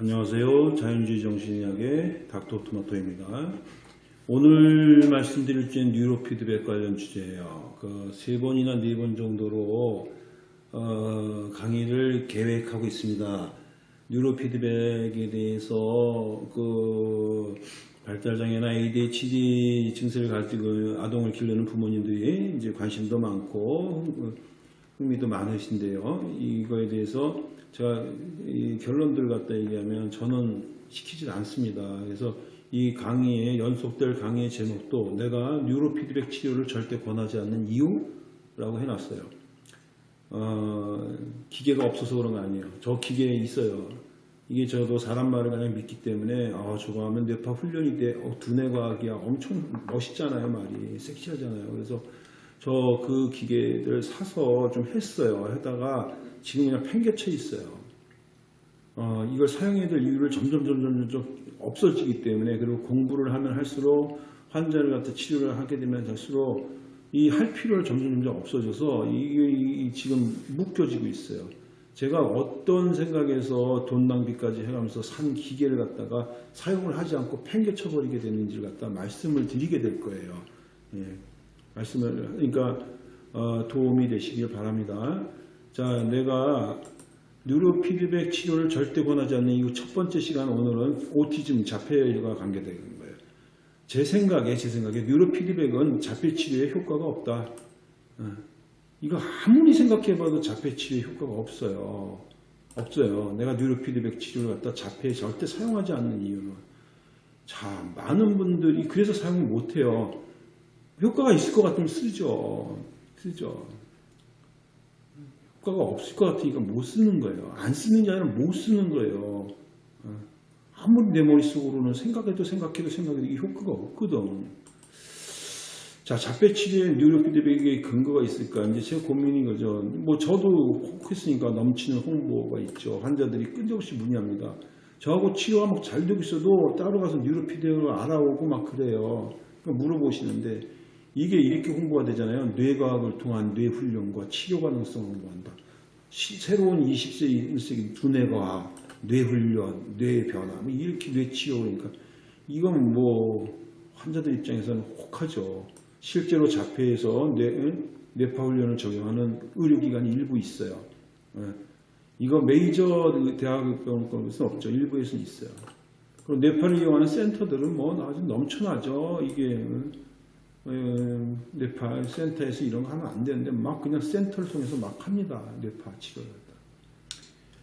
안녕하세요. 자연주의 정신의학의 닥터 토마토입니다. 오늘 말씀드릴 주제는 뉴로 피드백 관련 주제예요. 그 세 번이나 네 번 정도로 어, 강의를 계획하고 있습니다. 뉴로 피드백에 대해서 그 발달장애나 ADHD 증세를 가지고 아동을 기르는 부모님들이 이제 관심도 많고 흥미도 많으신데요. 이거에 대해서 제가 이 결론들 갖다 얘기하면 저는 시키지 않습니다. 그래서 이 강의의 연속될 강의의 제목도 내가 뉴로 피드백 치료를 절대 권하지 않는 이유라고 해놨어요. 어, 기계가 없어서 그런 거 아니에요. 저 기계에 있어요. 이게 저도 사람 말을 그냥 믿기 때문에 아 저거 하면 뇌파 훈련이 돼. 어, 두뇌 과학이야. 엄청 멋있잖아요 말이. 섹시하잖아요. 그래서 저 그 기계들 사서 좀 했어요. 하다가 지금 그냥 팽개쳐 있어요. 어, 이걸 사용해야 될 이유를 점점 점 점 점 점 없어지기 때문에 그리고 공부를 하면 할수록 환자를 갖다 치료를 하게 되면 할수록 이 할 필요를 점점 점점 없어져서 이게 이- 지금 묶여지고 있어요. 제가 어떤 생각에서 돈 낭비까지 해가면서 산 기계를 갖다가 사용을 하지 않고 팽개쳐 버리게 되는지를 갖다 말씀을 드리게 될 거예요. 예. 말씀을 그러니까 어, 도움이 되시길 바랍니다. 자, 내가 뉴로 피드백 치료를 절대 권하지 않는 이유 첫 번째 시간 오늘은 오티즘 자폐와 관계되는 거예요. 제 생각에 제 생각에 뉴로 피드백은 자폐 치료에 효과가 없다. 어, 이거 아무리 생각해봐도 자폐 치료에 효과가 없어요. 없어요. 내가 뉴로 피드백 치료를 갖다 자폐에 절대 사용하지 않는 이유는 자 많은 분들이 그래서 사용을 못해요. 효과가 있을 것 같으면 쓰죠. 쓰죠. 효과가 없을 것 같으니까 못 쓰는 거예요. 안 쓰는 게 아니라 못 쓰는 거예요. 어. 아무리 내 머릿속으로는 생각해도 생각해도 생각해도 이 효과가 없거든. 자, 자폐 치료에 뉴로 피드백의 근거가 있을까? 이제 제 고민인 거죠. 뭐 저도 혹 했으니까 넘치는 홍보가 있죠. 환자들이 끈적없이 문의합니다. 저하고 치료가 막 잘 되고 있어도 따로 가서 뉴로 피드백을 알아오고 막 그래요. 그러니까 물어보시는데 이게 이렇게 홍보가 되잖아요. 뇌과학을 통한 뇌훈련과 치료 가능성을 홍보한다. 시- 새로운 20세기 1세기 두뇌과학, 뇌훈련, 뇌변화 뭐 이렇게 뇌치료 그러니까 이건 뭐 환자들 입장에서는 혹하죠. 실제로 자폐에서 뇌, 뇌파 훈련을 적용하는 의료기관이 일부 있어요. 예. 이거 메이저 대학병원에서는 없죠. 일부에서는 있어요. 그리고 뇌파를 이용하는 센터들은 뭐 아주 넘쳐나죠. 이게 어, 뇌파 센터에서 이런 거 하면 안 되는데 막 그냥 센터를 통해서 막 합니다. 뇌파 치료를.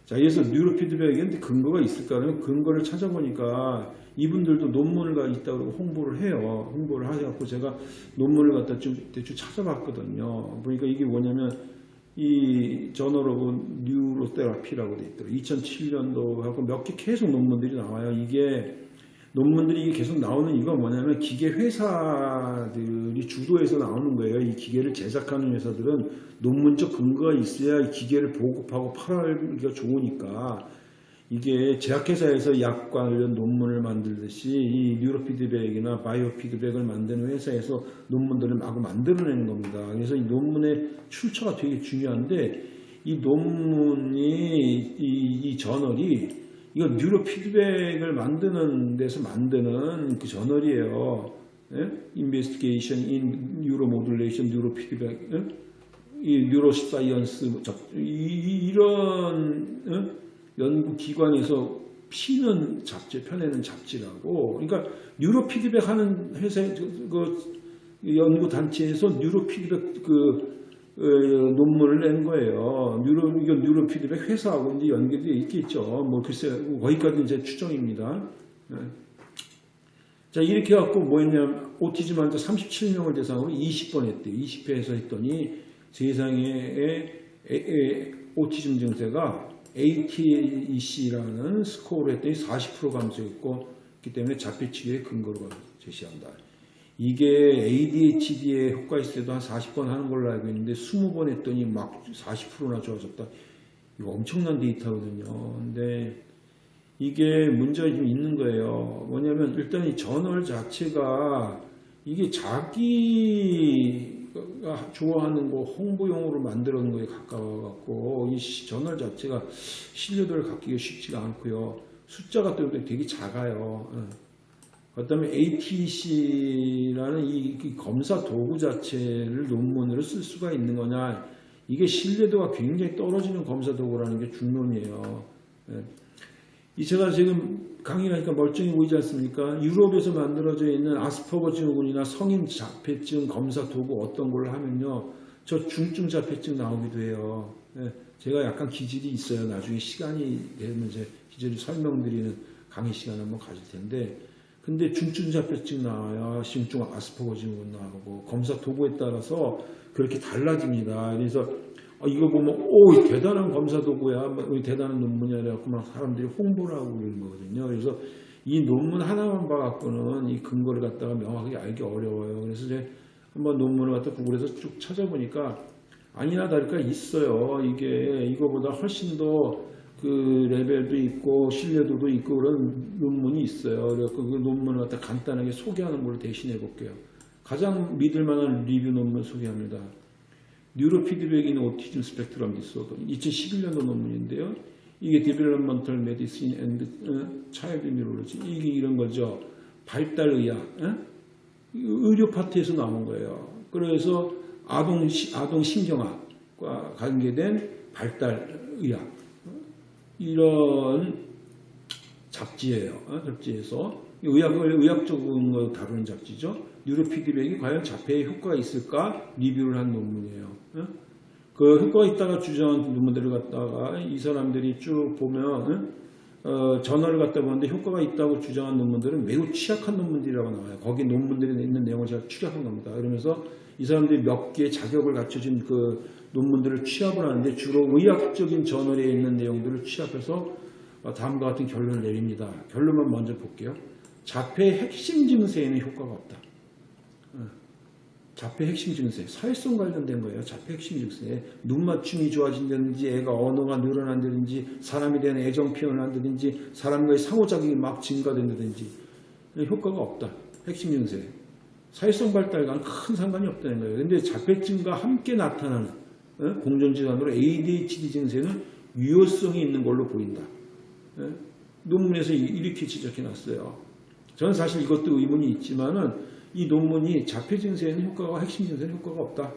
자, 그래서 뉴로 피드백에 근거가 있을까? 하면 근거를 찾아보니까 이분들도 논문을 가 있다고 홍보를 해요. 홍보를 하셔갖고 제가 논문을 갖다 좀 대충 찾아봤거든요. 보니까 이게 뭐냐면 이 Journal of Neurotherapy라고 돼 있더라고요. 2007년도 하고 몇 개 계속 논문들이 나와요. 이게 논문들이 계속 나오는 이유가 뭐냐면 기계 회사들이 주도해서 나오는 거예요. 이 기계를 제작하는 회사들은 논문적 근거가 있어야 이 기계를 보급하고 팔기가 좋으니까 이게 제약회사에서 약 관련 논문을 만들듯이 이 neurofeedback이나 바이오 피드백을 만드는 회사에서 논문들을 마구 만들어내는 겁니다. 그래서 이 논문의 출처가 되게 중요한데 이 논문이 이, 이 저널이 이거 neurofeedback을 만드는 데서 만드는 그 저널이에요. 예? Investigation in Neuromodulation, Neurofeedback, 예? 이 neuroscience 이, 런 예? 연구 기관에서 피는 잡지, 펴내는 잡지라고. 그러니까 neurofeedback 하는 회사 그 연구 단체에서 neurofeedback 그 어, 논문을 낸 거예요. 뉴로, 이건 뉴로 피드백 회사하고 이제 연결이 있겠죠. 뭐 글쎄, 거기까지 제 추정입니다. 네. 자, 이렇게 해갖고 뭐 했냐면, 오티즘 환자 37명을 대상으로 20번 했대요. 20회에서 했더니 세상에 에, 에, 오티즘 증세가 ATEC라는 스코어로 했더니 40% 감소했고, 그렇기 때문에 자폐 치료의 근거로 제시한다. 이게 ADHD에 효과 있을 때도 한 40번 하는 걸로 알고 있는데 20번 했더니 막 40%나 좋아졌다. 이거 엄청난 데이터거든요. 근데 이게 문제가 좀 있는 거예요. 뭐냐면 일단 이 저널 자체가 이게 자기가 좋아하는 거 홍보용으로 만들어 놓은 거에 가까워 갖고 이 저널 자체가 신뢰도를 갖기가 쉽지가 않고요. 숫자가 또 되게 작아요. 어. 그다음에 ATC라는 이, 이 검사 도구 자체를 논문으로 쓸 수가 있는 거냐 이게 신뢰도가 굉장히 떨어지는 검사 도구라는 게 중론이에요. 예. 이 제가 지금 강의하니까 멀쩡히 보이지 않습니까? 유럽에서 만들어져 있는 아스퍼거 증후군이나 성인 자폐증 검사 도구 어떤 걸로 하면요. 저 중증 자폐증 나오기도 해요. 예. 제가 약간 기질이 있어요. 나중에 시간이 되면 제 기질을 설명드리는 강의 시간 한번 가질 텐데 근데 중증 자폐증 나와요. 중증 아스퍼거 증후군 나오고 검사 도구에 따라서 그렇게 달라집니다. 그래서 어, 이거 보면 오 대단한 검사 도구야, 뭐, 대단한 논문이야 그래갖고 막 사람들이 홍보를 하고 그러는 거거든요. 그래서 이 논문 하나만 봐갖고는 이 근거를 갖다가 명확하게 알기 어려워요. 그래서 이제 한번 논문을 갖다 구글에서 쭉 찾아보니까 아니나 다를까 있어요. 이게 이거보다 훨씬 더 그 레벨도 있고 신뢰도도 있고 그런 논문이 있어요. 그래서 그 논문을 갖다 간단하게 소개하는 걸로 대신해 볼게요. 가장 믿을 만한 리뷰 논문 소개합니다. Neurofeedback in autism spectrum disorder 2011년도 논문인데요. 이게 Developmental Medicine and Child Neurology 이게 이런 거죠. 발달의학 에? 의료 파트에서 나온 거예요. 그래서 아동 아동 신경학과 관계된 발달의학 이런 잡지예요. 어? 잡지에서 의학을 의학적인 거 다루는 잡지죠. 뉴로피드백이 과연 자폐에 효과가 있을까 리뷰를 한 논문이에요. 어? 그 효과가 있다가 주장한 논문들을 갖다가 이 사람들이 쭉 보면 어, 저널을 갖다 보는데 효과가 있다고 주장한 논문들은 매우 취약한 논문들이라고 나와요. 거기 논문들에 있는 내용을 제가 추적한 겁니다. 그러면서 이 사람들이 몇 개의 자격을 갖춰진 그 논문들을 취합을 하는데 주로 의학적인 저널에 있는 내용들을 취합해서 어, 다음과 같은 결론을 내립니다. 결론만 먼저 볼게요. 자폐의 핵심 증세에는 효과가 없다. 어, 자폐 핵심 증세, 사회성 관련된 거예요. 자폐 핵심 증세. 눈 맞춤이 좋아진다든지, 애가 언어가 늘어난다든지, 사람에 대한 애정 표현을 한다든지, 사람과의 상호작용이 막 증가된다든지, 효과가 없다. 핵심 증세. 사회성 발달과는 큰 상관이 없다는 거예요. 근데 자폐증과 함께 나타나는 어? 공정질환으로 ADHD 증세는 유효성이 있는 걸로 보인다. 어? 논문에서 이렇게 지적해 놨어요. 저는 사실 이것도 의문이 있지만은 이 논문이 자폐 증세에는 효과가 핵심 증세는 효과가 없다.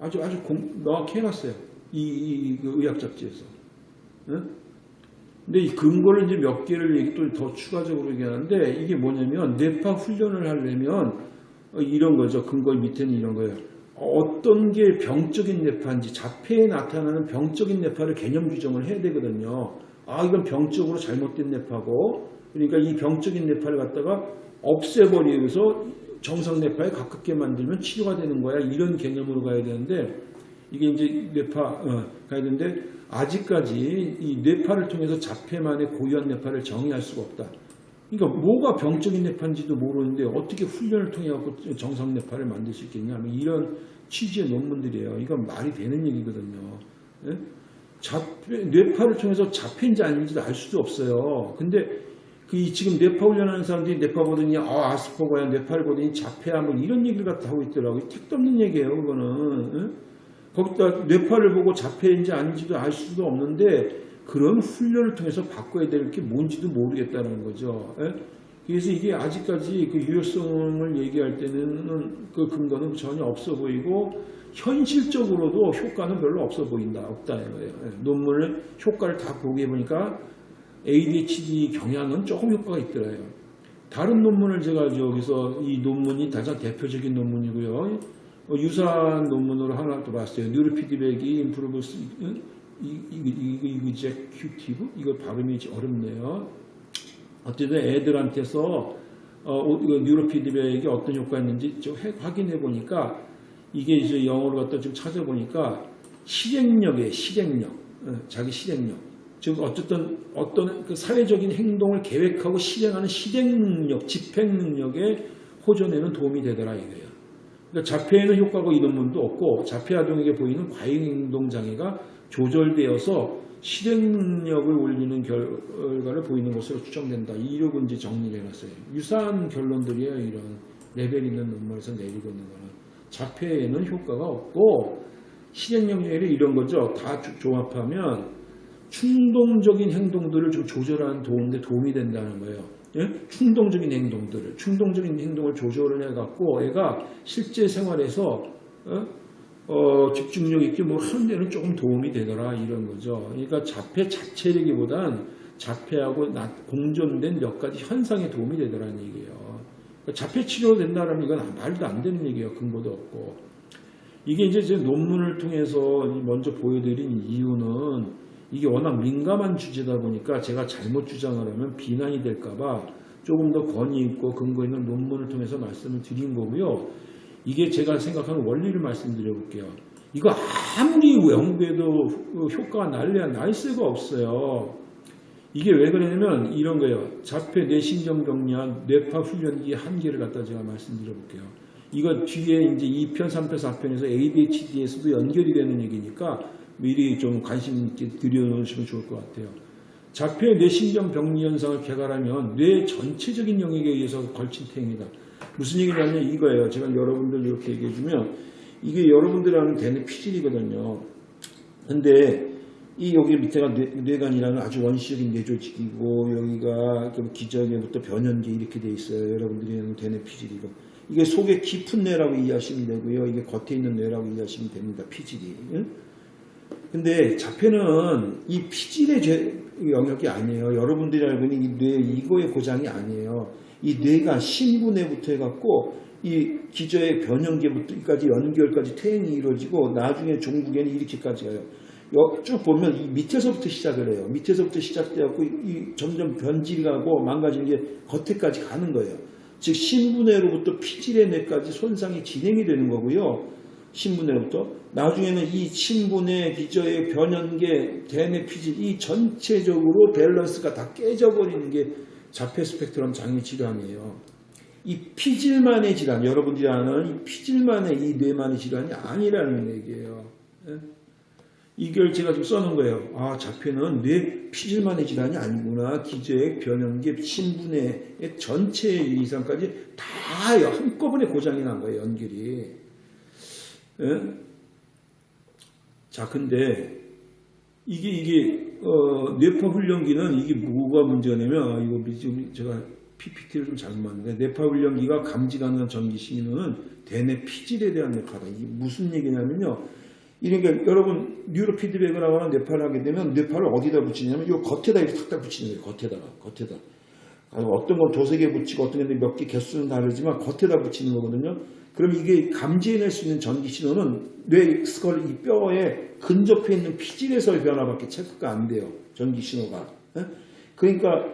아주 아주 공, 명확히 해놨어요. 이, 이, 그 의학 잡지에서. 응? 근데 이 근거를 이제 몇 개를 얘기 또 더 추가적으로 얘기하는데 이게 뭐냐면 뇌파 훈련을 하려면 이런 거죠. 근거 밑에는 이런 거예요. 어떤 게 병적인 뇌파인지 자폐에 나타나는 병적인 뇌파를 개념 규정을 해야 되거든요. 아 이건 병적으로 잘못된 뇌파고 그러니까 이 병적인 뇌파를 갖다가 없애버리면서 정상 뇌파에 가깝게 만들면 치료가 되는 거야. 이런 개념으로 가야 되는데 이게 이제 뇌파 어, 가야 되는데 아직까지 이 뇌파를 통해서 자폐만의 고유한 뇌파를 정의할 수가 없다. 그러니까 뭐가 병적인 뇌파인지도 모르는데 어떻게 훈련을 통해 갖고 정상 뇌파를 만들 수 있겠냐 뭐 이런 취지의 논문들이에요. 이건 말이 되는 얘기거든요. 예? 자폐, 뇌파를 통해서 자폐인지 아닌지도 알 수도 없어요. 근데 그 지금 뇌파 훈련하는 사람들이 뇌파 보더니 아 아스퍼거야 뇌파를 보더니 자폐야 뭐 이런 얘기를 갖다 하고 있더라고요. 택도 없는 얘기예요. 그거는. 예? 거기다 뇌파를 보고 자폐인지 아닌지도 알 수도 없는데 그런 훈련을 통해서 바꿔야 될 게 뭔지도 모르겠다는 거죠. 예? 그래서 이게 아직까지 그 유효성을 얘기할 때는 그 근거는 전혀 없어 보이고 현실적으로도 효과는 별로 없어 보인다. 없다는 거예요. 예? 논문을 효과를 다 보게 보니까 ADHD 경향은 조금 효과가 있더라요. 다른 논문을 제가 여기서 이 논문이 가장 대표적인 논문이고요. 어, 유사한 논문으로 하나 또 봤어요. 뉴로피드백이 임프루브스 이그제큐티브 이거 발음이 어렵네요. 어쨌든 애들한테서 어, 뉴로피드백이 어떤 효과가 있는지 좀 확인해 보니까 이게 이제 영어로 갖다 좀 찾아보니까 실행력에 실행력, 어, 자기 실행력. 즉 어쨌든 어떤 그 사회적인 행동을 계획하고 실행하는 실행력, 집행력에 호전에는 도움이 되더라 이거예요. 그러니까 자폐에는 효과가 이 논문도 없고 자폐 아동에게 보이는 과잉행동 장애가 조절되어서 실행력을 올리는 결과를 보이는 것으로 추정된다. 이력은 이제 정리를 해놨어요. 유사한 결론들이에요. 이런 레벨 있는 논문에서 내리고 있는 거는. 자폐에는 효과가 없고 실행력 력에 이런 거죠. 다 종합하면 충동적인 행동들을 좀 조절하는 도움에 도움이 된다는 거예요. 예? 충동적인 행동들을 충동적인 행동을 조절을 해갖고 애가 실제 생활에서 어? 어, 집중력 있게 뭘 하는 데는 조금 도움이 되더라 이런 거죠. 그러니까 자폐 자체력이보단 자폐하고 나- 공존된 몇 가지 현상에 도움이 되더라는 얘기예요. 그러니까 자폐 치료된다는 이건 말도 안 되는 얘기예요. 근거도 없고. 이게 이제 제 논문을 통해서 먼저 보여드린 이유는 이게 워낙 민감한 주제다 보니까 제가 잘못 주장을 하면 비난이 될까봐 조금 더 권위 있고 근거 있는 논문을 통해서 말씀을 드린 거고요. 이게 제가 생각하는 원리를 말씀드려 볼게요. 이거 아무리 연구해도 효과가 날래야 날 수가 없어요. 이게 왜 그러냐면 이런 거예요. 자폐 뇌신경 경련 뇌파 훈련기의 한계를 갖다 제가 말씀드려 볼게요. 이거 뒤에 이제 2편, 3편, 4편에서 ADHD에서도 연결이 되는 얘기니까 미리 좀 관심 있게 들여놓으시면 좋을 것 같아요. 자폐 뇌신경 병리 현상을 개발하면 뇌 전체적인 영역에 의해서 걸친 행위다. 무슨 얘기냐면 이거예요. 제가 여러분들 이렇게 얘기해 주면 이게 여러분들하는 되는 피질이거든요. 근데 이 여기 밑에가 뇌, 뇌관이라는 아주 원시적인 뇌조직이고 여기가 좀 기저귀부터 변연계 이렇게 돼 있어요. 여러분들이 되는 피질이고 이게 속에 깊은 뇌라고 이해하시면 되고요. 이게 겉에 있는 뇌라고 이해하시면 됩니다. 피질이. 응? 근데 자폐는 이 피질의 죄- 영역이 아니에요. 여러분들이 알고 있는 이 뇌 이거의 고장이 아니에요. 이 뇌가 신부뇌부터 해갖고 이 기저의 변형계부터까지 연결까지 퇴행이 이루어지고 나중에 종국에는 이렇게까지 가요. 여- 쭉 보면 이 밑에서부터 시작을 해요. 밑에서부터 시작돼갖고 이 점점 변질이 가고 망가지는 게 겉에까지 가는 거예요. 즉 신부뇌로부터 피질의 뇌까지 손상이 진행이 되는 거고요. 신분뇌부터 나중에는 이 신분의 기저의 변연계 대뇌 피질 이 전체적으로 밸런스가 다 깨져버리는 게 자폐 스펙트럼 장애 질환이에요. 이 피질만의 질환 여러분들이 아는 이 피질만의 이 뇌만의 질환이 아니라는 얘기예요. 예? 이걸 제가 좀 써놓은 거예요. 아 자폐는 뇌 피질만의 질환이 아니구나. 기저의 변연계 신분의 전체 이상까지 다 한꺼번에 고장이 난 거예요. 연결이. 예? 자, 근데 이게 이게 어, 뇌파 훈련기는 이게 뭐가 문제냐면 아, 이거 지금 제가 PPT를 좀 잘못 만든데 뇌파 훈련기가 감지 가능한 전기 신호는 대뇌 피질에 대한 뇌파다. 이게 무슨 얘기냐면요. 이러니까 여러분 뉴로 피드백을 하거나 뇌파를 하게 되면 뇌파를 어디다 붙이냐면 이 겉에다 이렇게 탁탁 붙이는 거예요. 겉에다가 겉에다. 아니, 어떤 건 도색에 붙이고 어떤 건 몇 개 개수는 다르지만 겉에다 붙이는 거거든요. 그럼 이게 감지해낼 수 있는 전기 신호는 뇌 스컬 이 뼈에 근접해 있는 피질에서의 변화밖에 체크가 안 돼요. 전기 신호가. 예? 그러니까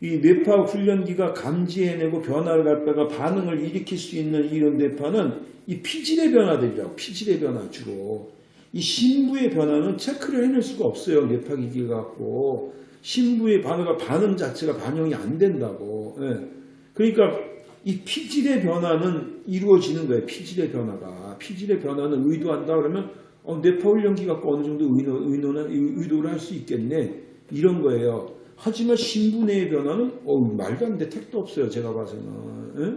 이 뇌파 훈련기가 감지해내고 변화를 갖다가 반응을 일으킬 수 있는 이런 뇌파는 이 피질의 변화들이라고 피질의 변화 주로 이 신부의 변화는 체크를 해낼 수가 없어요. 뇌파 기기가 갖고 신부의 반응가 반응 자체가 반영이 안 된다고. 예. 그러니까 이 피질의 변화는 이루어지는 거예요. 피질의 변화가. 피질의 변화는 의도한다 그러면 어, 뇌파 훈련기 갖고 어느 정도 의도, 의도나, 의도를 할 수 있겠네. 이런 거예요. 하지만 신분의 변화는 어, 말도 안 돼. 택도 없어요. 제가 봐서는. 예?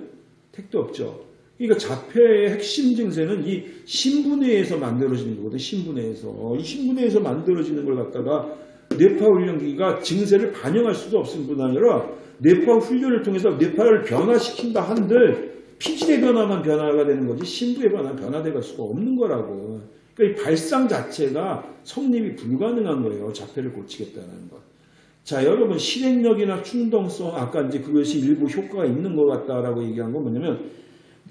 택도 없죠. 그러니까 자폐의 핵심 증세는 이 신분회에서 만들어지는 거거든요. 신분회에서. 이 신분회에서 만들어지는 걸 갖다가 뇌파 훈련기가 증세를 반영할 수도 없을 뿐 아니라 뇌파 훈련을 통해서 뇌파를 변화시킨다 한들 피질의 변화만 변화가 되는 거지 신부의 변화는 변화될 수가 없는 거라고. 그러니까 이 발상 자체가 성립이 불가능한 거예요. 자폐를 고치겠다는 것. 자, 여러분 실행력이나 충동성 아까 이제 그것이 일부 효과가 있는 것 같다라고 얘기한 건 뭐냐면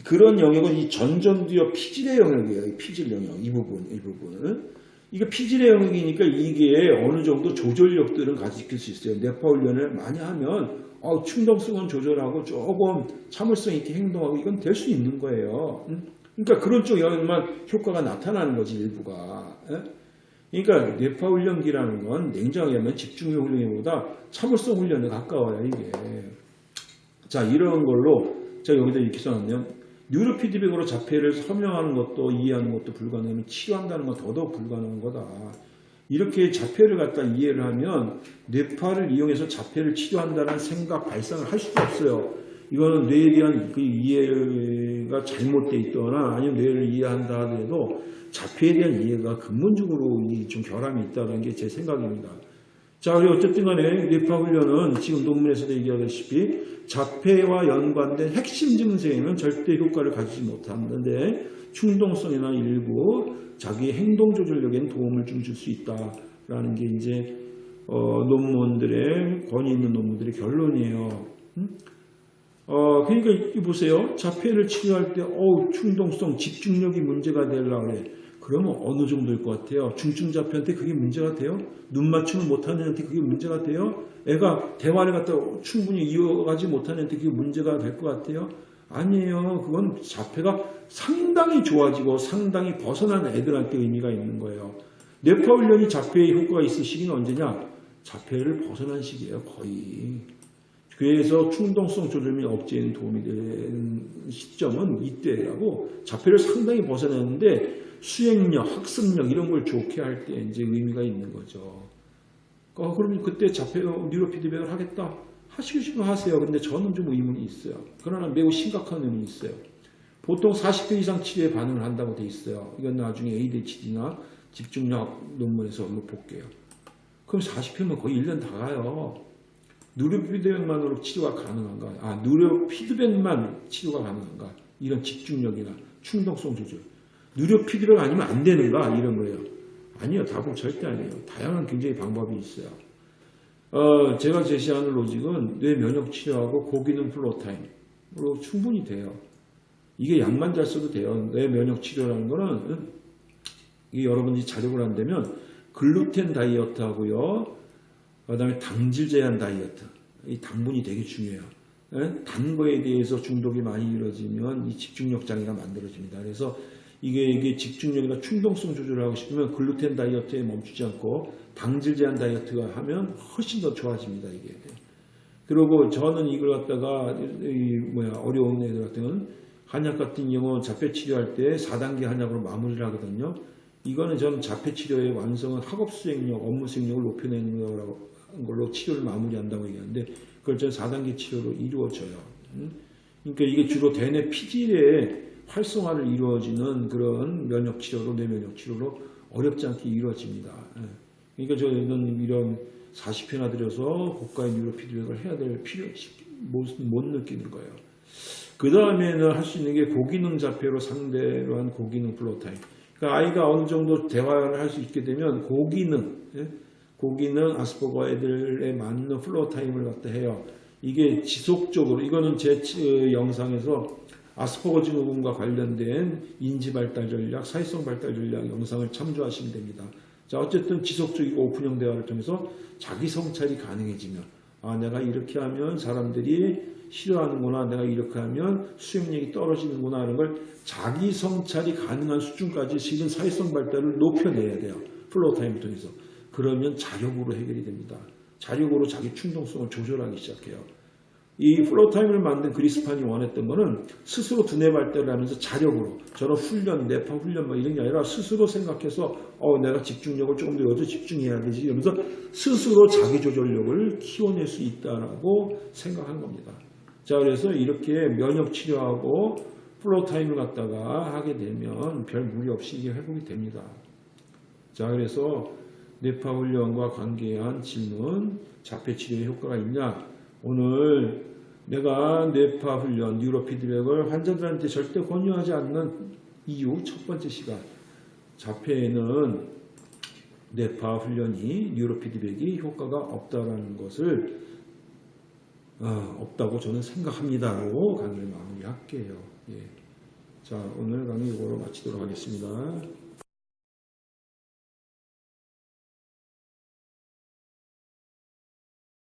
그런 영역은 이 전전두엽 피질의 영역이에요. 이 피질 영역 이 부분 이 부분은 이게 피질의 영역이니까 이게 어느 정도 조절력들은 가지킬 수 있어요. 뇌파 훈련을 많이 하면 어, 충동성은 조절하고 조금 참을성 있게 행동하고 이건 될 수 있는 거예요. 음? 그러니까 그런 쪽 영역만 효과가 나타나는 거지 일부가. 예? 그러니까 뇌파 훈련기라는 건 냉정하게 하면 집중력 훈련보다 참을성 훈련에 가까워요 이게. 자 이런 걸로 제가 여기다 이렇게 써놨네요. 뉴로 피드백으로 자폐를 설명하는 것도 이해하는 것도 불가능하면 치료한다는 건 더더욱 불가능한 거다. 이렇게 자폐를 갖다 이해를 하면 뇌파를 이용해서 자폐를 치료한다는 생각 발상을 할 수가 없어요. 이거는 뇌에 대한 그 이해가 잘못돼 있거나 아니면 뇌를 이해한다 하더라도 자폐에 대한 이해가 근본적으로 이좀 결함이 있다는 게 제 생각입니다. 자, 그리고 어쨌든 간에 뇌파 훈련은 지금 논문에서도 얘기하다시피 자폐와 연관된 핵심 증세에는 절대 효과를 가지지 못하는데 충동성이나 일부 자기 행동 조절력에는 도움을 좀 줄 수 있다라는 게 이제 어, 논문들의 권위 있는 논문들의 결론이에요. 음? 어, 그러니까 이 보세요. 자폐를 치료할 때 어우, 충동성, 집중력이 문제가 되려고 그래. 그러면 어느 정도일 것 같아요? 중증자폐한테 그게 문제가 돼요? 눈 맞춤을 못하는 애한테 그게 문제가 돼요? 애가 대화를 갖다 충분히 이어가지 못하는 애한테 그게 문제가 될 것 같아요? 아니에요. 그건 자폐가 상당히 좋아지고 상당히 벗어난 애들한테 의미가 있는 거예요. 뇌파 훈련이 자폐의 효과가 있을 시기는 언제냐? 자폐를 벗어난 시기예요. 거의. 그래서 충동성 조절 및 억제에 도움이 되는 시점은 이때라고 자폐를 상당히 벗어났는데 수행력, 학습력 이런 걸 좋게 할 때 이제 의미가 있는 거죠. 어, 그러면 그때 자폐 뉴로 피드백을 하겠다. 하시고 싶으면 하세요. 근데 저는 좀 의문이 있어요. 그러나 매우 심각한 의문이 있어요. 보통 40회 이상 치료에 반응을 한다고 돼 있어요. 이건 나중에 ADHD나 집중력 논문에서 한번 볼게요. 그럼 40회면 거의 1년 다 가요. neurofeedback만으로 치료가 가능한가? 아, neurofeedback만 치료가 가능한가? 이런 집중력이나 충동성 조절. neurofeedback 아니면 안 되는가? 이런 거예요. 아니요. 답은 절대 아니에요. 다양한 굉장히 방법이 있어요. 어, 제가 제시하는 로직은 뇌 면역 치료하고 고기능 floortime으로 충분히 돼요. 이게 약만 잘 써도 돼요. 뇌 면역 치료라는 거는 이게 여러분이 자력을 한다면 글루텐 다이어트 하고요. 그 다음에 당질 제한 다이어트. 이 당분이 되게 중요해요. 예? 단 거에 대해서 중독이 많이 이루어지면 이 집중력 장애가 만들어집니다. 그래서 이게, 이게 집중력이나 충동성 조절을 하고 싶으면 글루텐 다이어트에 멈추지 않고 당질 제한 다이어트가 하면 훨씬 더 좋아집니다. 이게. 그리고 저는 이걸 갖다가 이 뭐야 어려운 애들 같은 경우는 한약 같은 경우 자폐 치료할 때 4단계 한약으로 마무리를 하거든요. 이거는 저는 자폐 치료의 완성은 학업 수행력, 업무 수행력을 높여내는 거라고 걸로 치료를 마무리한다고 얘기하는데 그걸 저는 4단계 치료로 이루어져요. 음? 그러니까 이게 주로 대뇌 피질의 활성화를 이루어지는 그런 면역 치료로 뇌면역 치료로 어렵지 않게 이루어집니다. 예. 그러니까 저는 이런 40회나 들여서 고가의 neurofeedback을 해야 될 필요 못, 못 느끼는 거예요. 그 다음에는 할 수 있는 게 고기능 자폐로 상대로 한 고기능 floortime. 그러니까 아이가 어느 정도 대화를 할 수 있게 되면 고기능, 예? 고기능 아스퍼거 애들에 맞는 floortime을 갖다 해요. 이게 지속적으로 이거는 제 어, 영상에서 아스퍼거 증후군과 관련된 인지 발달 전략, 사회성 발달 전략 영상을 참조하시면 됩니다. 자, 어쨌든 지속적이고 오픈형 대화를 통해서 자기 성찰이 가능해지면 아, 내가 이렇게 하면 사람들이 싫어하는구나, 내가 이렇게 하면 수행력이 떨어지는구나 하는 걸 자기 성찰이 가능한 수준까지 실은 사회성 발달을 높여내야 돼요. floortime을 통해서. 그러면 자력으로 해결이 됩니다. 자력으로 자기 충동성을 조절하기 시작해요. 이 floortime을 만든 Greenspan이 원했던 거는 스스로 두뇌 발달을 하면서 자력으로 저런 훈련, 뇌파 훈련 뭐 이런 게 아니라 스스로 생각해서 어 내가 집중력을 조금 더 여자 집중해야 되지 이러면서 스스로 자기 조절력을 키워낼 수 있다라고 생각한 겁니다. 자 그래서 이렇게 면역 치료하고 floortime을 갖다가 하게 되면 별 무리 없이 이게 회복이 됩니다. 자 그래서 뇌파 훈련과 관계한 질문 자폐 치료에 효과가 있냐 오늘 내가 뇌파 훈련, neurofeedback을 환자들한테 절대 권유하지 않는 이유 첫 번째 시간 자폐에는 뇌파 훈련이 뉴로 피드백이 효과가 없다라는 것을 어, 없다고 저는 생각합니다라고 강의를 마무리할게요. 예. 자 오늘 강의 이거로 마치도록 하겠습니다.